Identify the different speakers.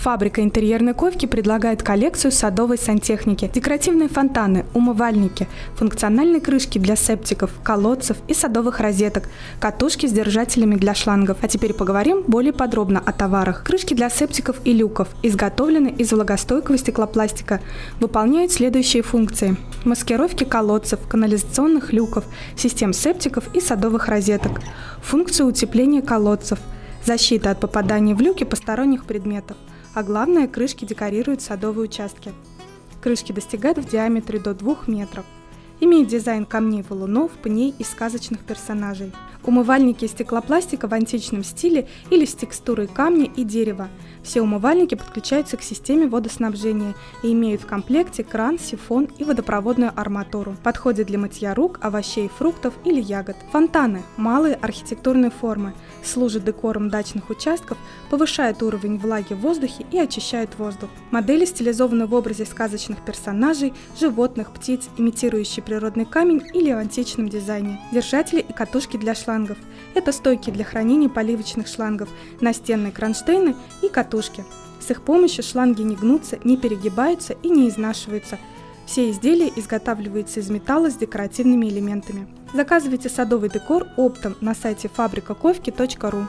Speaker 1: Фабрика интерьерной ковки предлагает коллекцию садовой сантехники, декоративные фонтаны, умывальники, функциональные крышки для септиков, колодцев и садовых розеток, катушки с держателями для шлангов. А теперь поговорим более подробно о товарах. Крышки для септиков и люков изготовлены из влагостойкого стеклопластика, выполняют следующие функции. Маскировки колодцев, канализационных люков, систем септиков и садовых розеток. Функцию утепления колодцев – защита от попадания в люки посторонних предметов, а главное, крышки декорируют садовые участки. Крышки достигают в диаметре до 2 метров. Имеет дизайн камней валунов, пней и сказочных персонажей. Умывальники из стеклопластика в античном стиле или с текстурой камня и дерева – все умывальники подключаются к системе водоснабжения и имеют в комплекте кран, сифон и водопроводную арматуру. Подходят для мытья рук, овощей, фруктов или ягод. Фонтаны – малые архитектурные формы, служат декором дачных участков, повышают уровень влаги в воздухе и очищают воздух. Модели стилизованы в образе сказочных персонажей, животных, птиц, имитирующие природный камень или в античном дизайне. Держатели и катушки для шлангов – это стойки для хранения поливочных шлангов, настенные кронштейны и катушки катушки. С их помощью шланги не гнутся, не перегибаются и не изнашиваются. Все изделия изготавливаются из металла с декоративными элементами. Заказывайте садовый декор оптом на сайте фабрикаковки.ру.